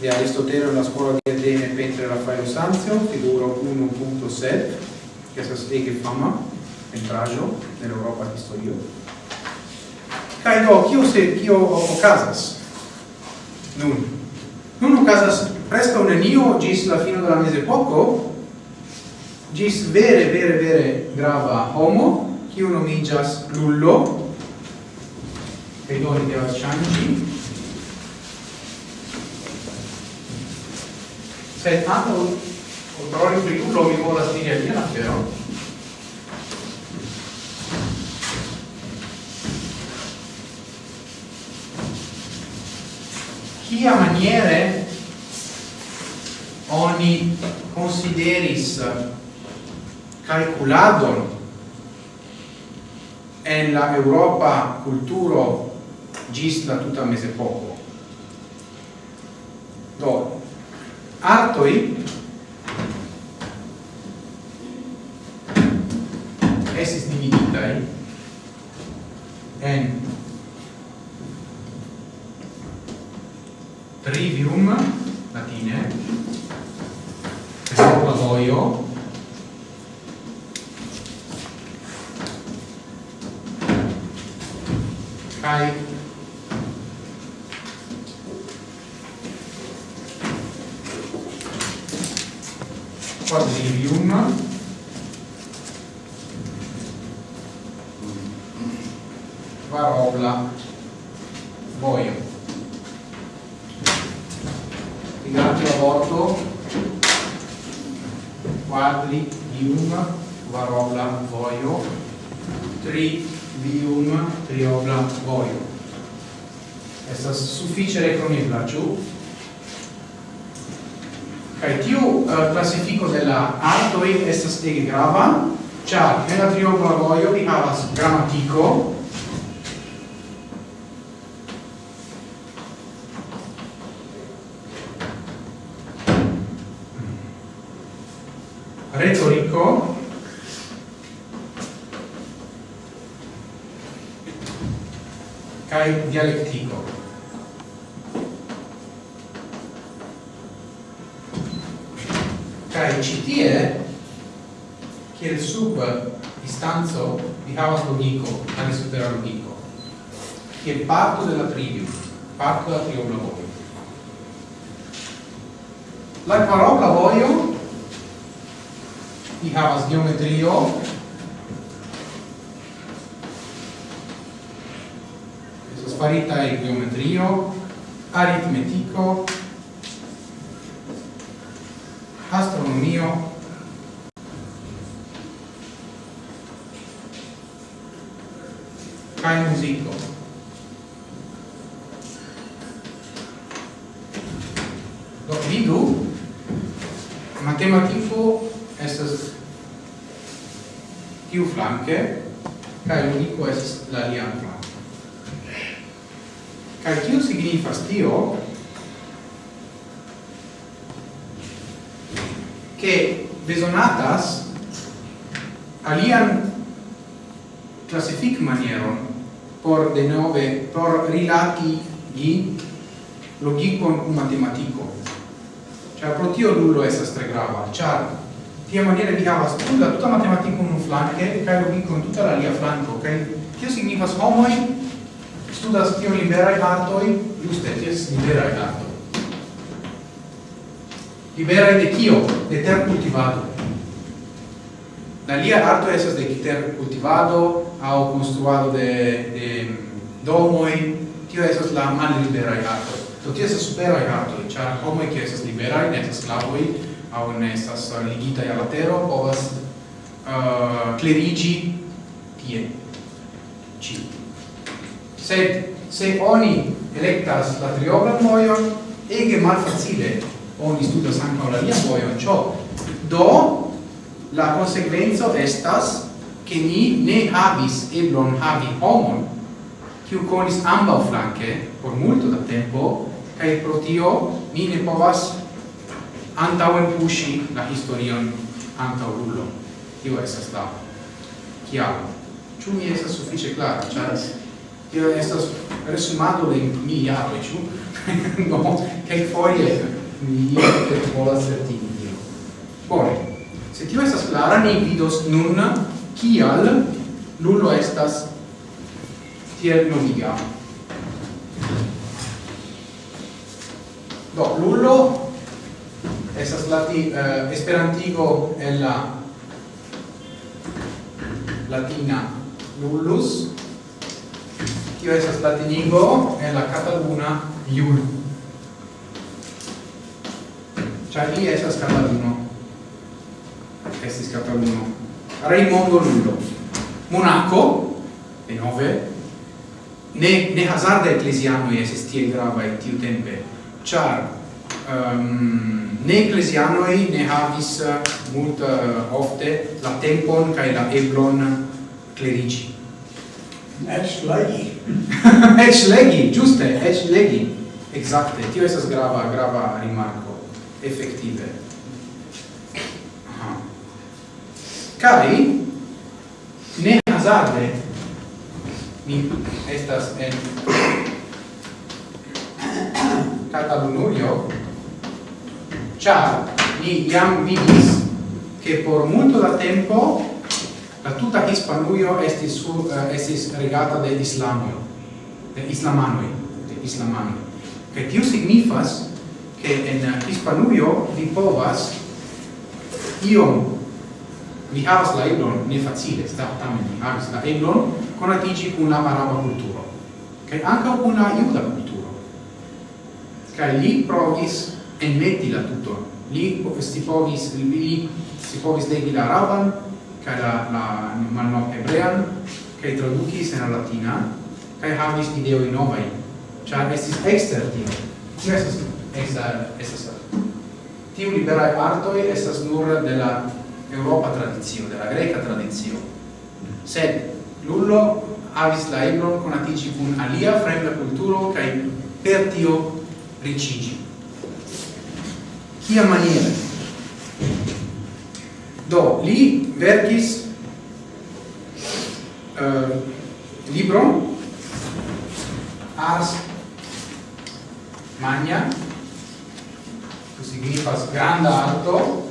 [SPEAKER 1] de Aristotelo la scuola di Atene pentre Raffaello Sanzio, figuro 1.7, che estas ege fama entraggio nell'Europa historio. Kaj do, kio se kio okazas? Nun. Nun okazas un enio, gis la fino della mese poco, gis vere vere vere grava homo, kiu nomiĝas Lullo, Vedone Devascianci. Pertanto, odorori friullo mi vuole dire via la però. Chi maniere oni consideris calculadon en la Europa culturo gis la tuta mesepoco. Do, artoi esis dividitai en trivium latine, pesopatoio, cioè ct è che il sub distanco dihava s logiko, ali supera logiko, ki je parto della trivium, parto della trivium lavorio. La parola voglio dihava s geometrio, sparita è geometrio, aritmetico, astronomio kai muziko. Do vidu, matematiko estas tiu flanke, kaj logiko estas la lia flanke. Kaj tiu signifas tio, besonatas alian classific manieron por de nove por rilati gi logicon kun matematico. Ĉar pro tio nullo estas tre grava ĉar tia maniere vi havas tutta tutta matematiko un flanke kaj logikon tutta la lia flanko kaj tio signifas homoi studas tio liberaj artoj giuste tio liberaj artoj libera de kio? De ter cultivado. La lia arto esas de ter cultivado au construado de, de domoi, tio esas la mal liberae arto. to tio esas e arto, char homoi che esas libera ne esas slavoi, au ne esas ligita alla tero, povas uh, clerigi tie. Ci. Sed, se oni electas la trioban moion ege mal facile oni studas anche la via vojon. Ciò do la conseguenza estas che ni ne havis eblon havi homon kiu conis amba flanke por multo da tempo kai pro tio ni ne povas antauen pushi la historion antau rullo tio estas la chiaro ciu mi estas suffice clara cioè tio estas resumado de mi iaro ciu no, che foie mi che vola certigi tion. Bone, se tio estas clara, ni vidos nun kial nullo estas tiel nomiga. Do, nullo estas lati, eh, esperantigo en la latina nullus, tio estas latinigo en la cataluna iulo. Ĉar li estas katalino. Estis katalino. Raimondo Lullo. Monaco, denove, ne, ne hazarda ecclesiano esis tie et tiu tempe, char um, ne ecclesianoi ne havis eh, mult uh, ofte la tempon cae la eblon clerici.
[SPEAKER 4] Ec legi.
[SPEAKER 1] ec legi, giuste, ec legi. Exacte, tio esas grava, grava rimarco effettive. Aha. Kai ne hazarde mi estas en Catalunujo char ni jam vidis che por molto da tempo la tuta Hispanuio estis su uh, eh, estis regata de Islamio, de Islamanoi, de Islamanoi. Che tiu signifas che en Hispanuio vi povas iom vi havas la eblon ne facile sta tamen vi havas la eblon conatigi con la maraba culturo che anche con la iuda culturo che li provis enmeti la tutto li si povis li si povis legi la araban che la la malno hebrean che traducis en latina che havis ideoi novai, cioè estis exter tio. Yes, Esa esas tiu liberae partoi estas nur de la Europa tradizio, de la greca tradizio. Sed Lullo avis la ebron conatici cun alia fremda culturo cae per tio ricigi. Kia maniere? Do, li verkis eh, uh, libro Ars Magna signifas granda arto.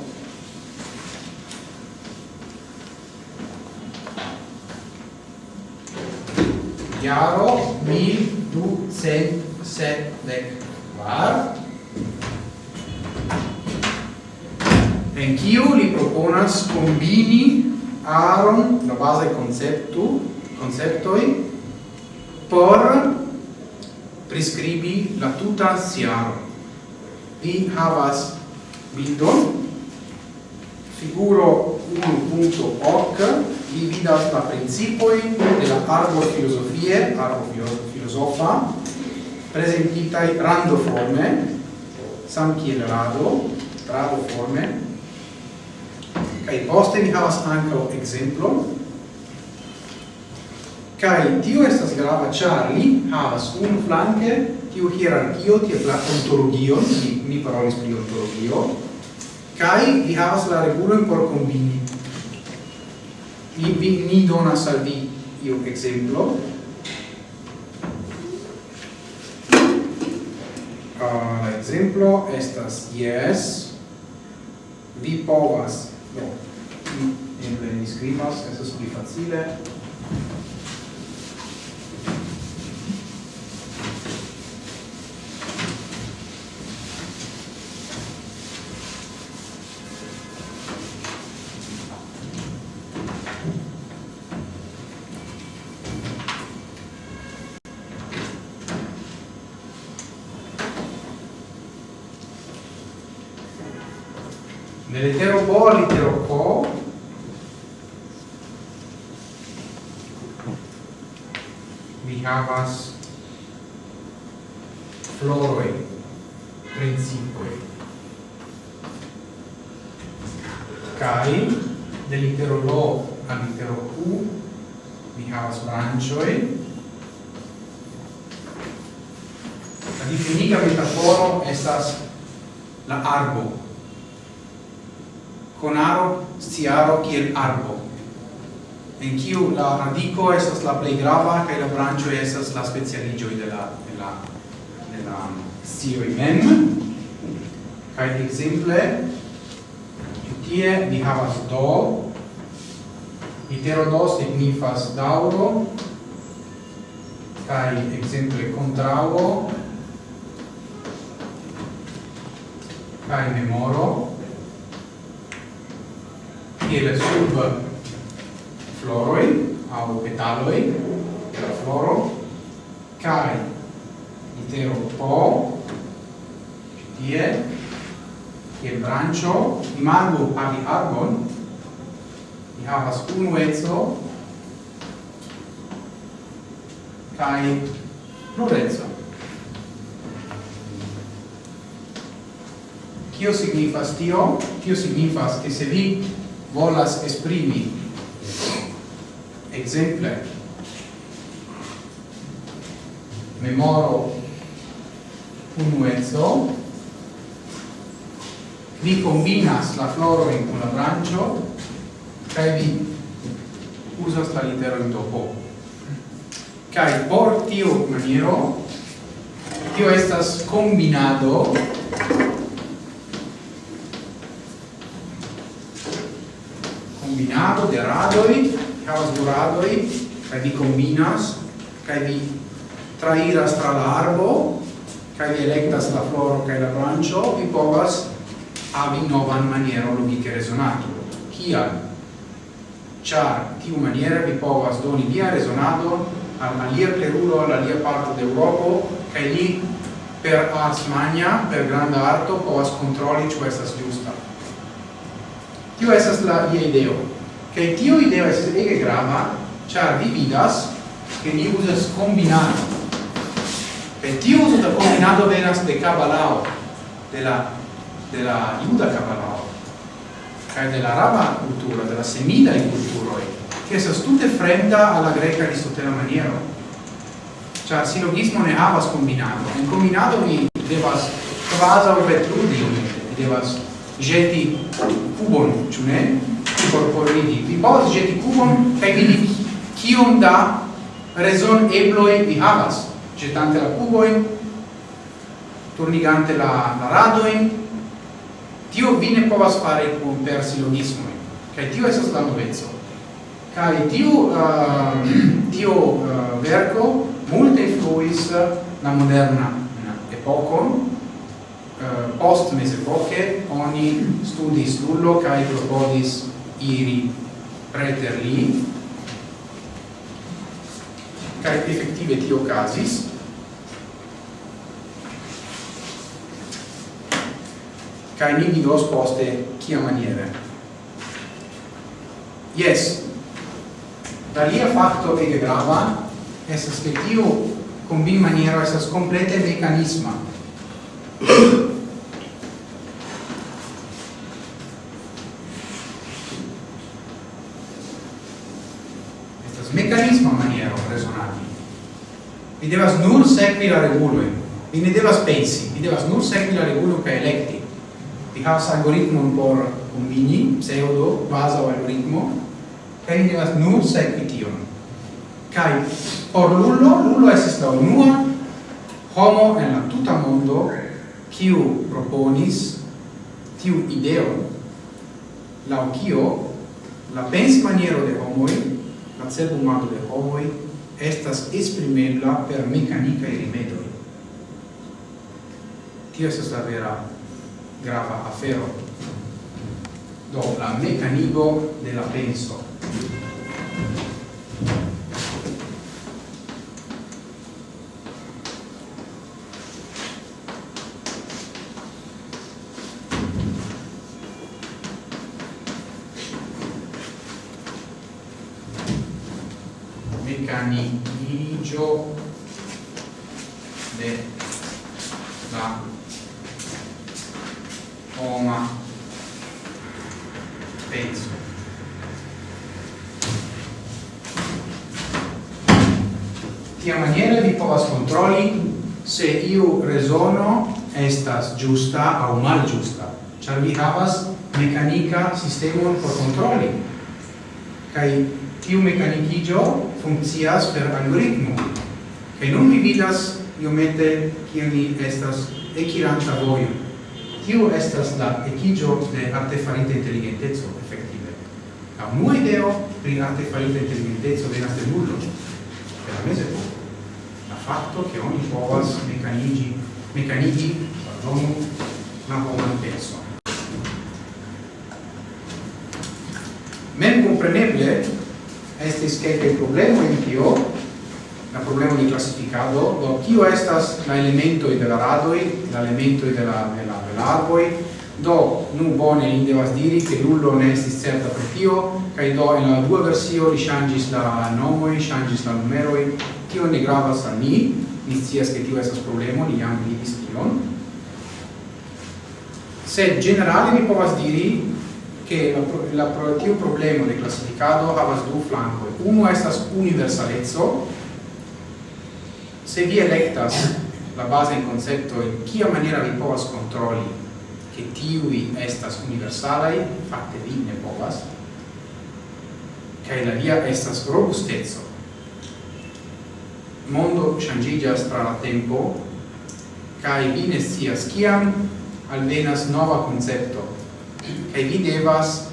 [SPEAKER 1] Jaro mil du cent sepdek kvar en kiu li proponas combini aron la base conceptu conceptoi por prescribi la tuta siaro vi havas bildon. Figuro 1.hoc vi vidas la principoi de la arbo filosofie arbo filosofa presentitai rando forme sam kiel rado forme kai poste vi havas anco exemplo Kai tio estas grava, charli havas un flanke tiu hierarchio, ties la ontologio ni, ni parolis pri ontologio, kai vi havas la regulon por combini Ni, vi, ni dona salvi io exemplo. Uh, la exemplo estas yes, vi povas, do, no, eble ni scrivas, estas pli facile, Nell'etero Po, l'itero Po, mi havas floroi, principoi. Cai, dell'itero Lo all'itero Q, mi havas branchioi, La difinita metaforo estas la arbo, conaro stiaro kiel arbo. En kiu la radico estas la plej grava kaj la brancio estas la specialiĝoj de la de la de la scioj mem. Kaj ekzemple tie ni havas do. Litero do signifas daŭro. Kaj ekzemple kontraŭo. Kaj memoro kiel sub floroi au petaloi de la floro kai itero po tie kiel brancio imago havi arbon ni havas unu ezo kai plurezo Kio signifas tio? Tio signifas che se vi volas esprimi. Exemple memoro unuezzo vi combinas la floro in con la brancio kai vi usas la litero in topo. Kai por maniero tio estas combinado combinado de radoi, havas du radoi, kai vi combinas, kai vi trairas tra la arbo, kai vi electas la floro kai la brancio, vi povas havi novan maniero logiche resonato. Kial? Char, tiu maniera vi povas doni via resonado al alia terulo, al alia parto de Europo, kai li per ars magna, per granda arto, povas controlli ciò estas giusta. Tio esas la via ideo. Kaj tio ideo es ege grava, ĉar vi vidas, ke ni uzas kombinado. Kaj tio uzo da kombinado venas de kabalao, de la de la juda kabalao, kaj de la araba kulturo, de la semidaj kulturoj, ke esas tute fremda al la greka aristotela maniero. Cioè, silogismo ne havas combinato. In combinato vi devas kvazaŭ petrudi, vi devas ĵeti cubon, ciù ne? Por forigi. Vi povas ĵeti cubon, kai vidi kiom da rezon ebloi vi havas, ĵetante la cuboin, turnigante la, la radoin, Tio vi ne povas fare con per silogismoj. kai tio esas la novezzo. Kai eh, tio, eh, uh, tio uh, verco, multe influis eh, la moderna epocon, eh, post mesepoche oni studis lullo kai propodis iri preter li. Kai effettive tio casis kai ni vidos poste kia maniere. Yes Dalia facto ege grava, esas che tiu combin maniera esas complete mecanisma, Mi devas nur sekvi la regulo Mi ne devas pensi, mi devas nur sekvi la regulo kaj elekti. vi havas algoritmon por kombini pseudo baza algoritmo kaj mi devas nur sekvi tion. Kaj por lulo, lulo estas la unua homo en la tuta mondo kiu proponis tiu ideo la kio la pensmaniero de homoj, la cerbumado de homoj estas esprimebla per mecanicae rimedoi. Tio es la vera grava afero. Do, la mecanico de la penso. giusta au mal giusta char vi havas mecanica sistemon por controlli kai tiu mecanicigio funkcias per algoritmo. Kai nun vi vidas iomete kiam ni estas ekiranta vojo. Tiu estas la ekigio de artefarita inteligenteco efektive. La unua ideo pri artefarita inteligenteco venas de nullo per la mezepoko la fatto che oni povas mecanigi mecanigi pardonu ma homan penso Men compreneble estis kelkaj problemoj in tio, la problema di classificado, do tio estas la elemento de la radoi, la elemento de la de la velarboi, do nu bone in devas diri che nullo ne estis certa per tio, kaj do in la dua versio li changis la nomoj, changis la numeroj, tio ne gravas al ni, ni scias che tio estas problemo, ni jam vidis tion, sed generale mi povas diri che la, pro, la pro, tiu problemo de classificado havas du flanco Uno estas universalezzo Se vi electas la base in concepto in kia maniera vi povas controlli che tiui estas universalai, fatte vi ne povas, che la via estas robustezzo Mondo ŝanĝiĝas tra la tempo, kai vi ne sias kiam alvenas nova concepto. Kai vi devas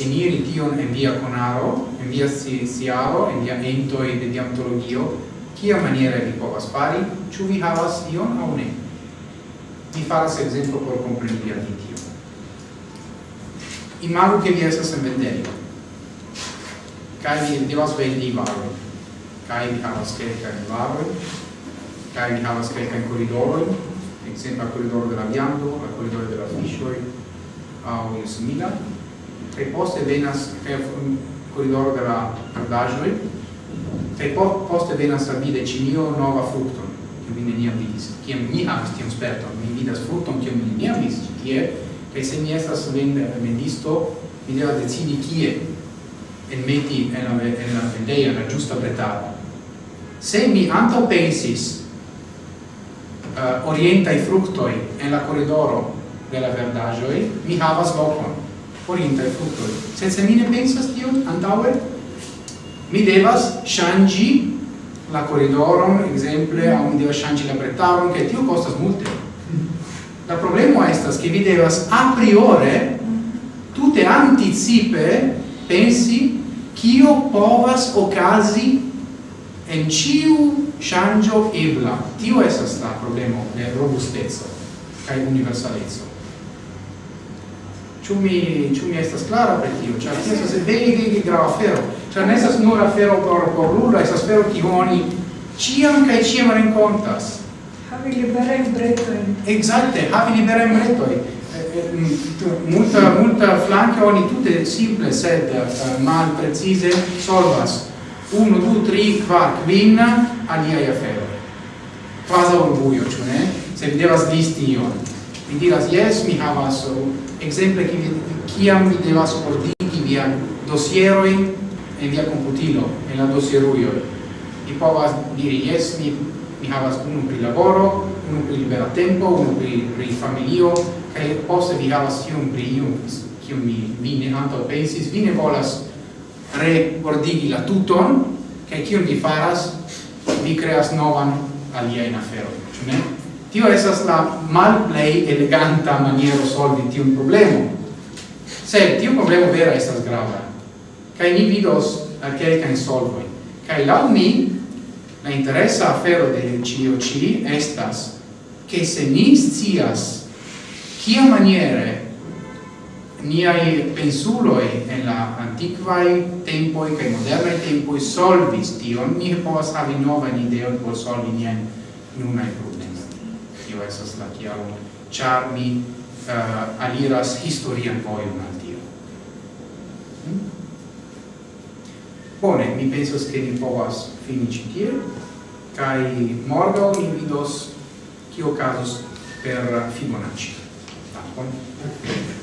[SPEAKER 1] eniri tion en via conaro en via siaro en via entoi de diantologio kia maniera vi povas fari? Ĉu vi havas ion aŭ ne? Vi faras ekzemplo por kompreni al tio imagu che vi estas en vendejo kaj vi devas vendi varojn kaj vi havas kelkajn varojn. Kaj vi havas kelkajn koridorojn sempre al de della Viando, al de della Fishoi uh, io simila. e poste venas al corridore della Cardagioi e poste venas al vide cinio nova fructon che vi ne vidis, kiam mi havas tiam sperton mi vidas fructon kiam mi ne vidis tie. Kaj se mi estas vendisto mi devas decidi kie enmeti en la en la vendejo la giusta bretaro se mi antaŭ pensis uh, orientai fructoi en la corridoro de la verdagioi, mi havas locon, orientai fructoi. Se se mi ne pensas tion, antaue, mi devas shangi la corridoron, exemple, a un devas shangi la bretaron, che tio costas multe. La problema estas che vi devas a priore, tutte anticipe, pensi, kio povas ocasi en ciu shangio ebla. Tio estas la problemo de robustezo kaj universaleco. Ĉu mi ĉu mi estas klara pri tio? Ĉar tio estas vere vere grava afero. Ĉar ne estas nur afero por por rulo estas afero kiu oni ĉiam kaj ĉiam renkontas.
[SPEAKER 2] Havi liberajn bretojn
[SPEAKER 1] ekzakte havi liberajn bretojn multa multa flanca oni tutte simple sed eh, mal precise solvas. 1 2 3 4 quin alia ia fero. Quasi orguglio, cioè, ne? Se mi devas listi io, Mi diras, yes, mi havas exemple che kiam mi devas ordigi via dosieroin e via computilo, en la dossieruio. Mi povas diri, yes, mi, mi havas unu pri laboro, unu pri libera tempo, unu pri, pri familio, kai poste vi havas iun pri iun, kiu mi vine anto pensis, vine volas reordigi la tuton, kai chi mi faras, vi creas novan aliaen aferon, ĉu ne? Tio esas la malplej eleganta maniero solvi tiun problemo. Se, tiu problemo vera estas grava. kai ni vidos kelkajn solvojn. kai laŭ mi la interesa afero de ĉio ci estas che se ni scias kia maniere niai pensuloi en la antiquae tempoi cae modernae tempoi solvis tion, ni povas havi novan ideon por solvi nian nunae problemen. Tio esas la chiaro, char mi uh, aliras historian voion al tio. Hmm? Bone, mi pensas che ni povas fini citie, cae morgo ni vidos cio casus per Fibonacci. Dankon.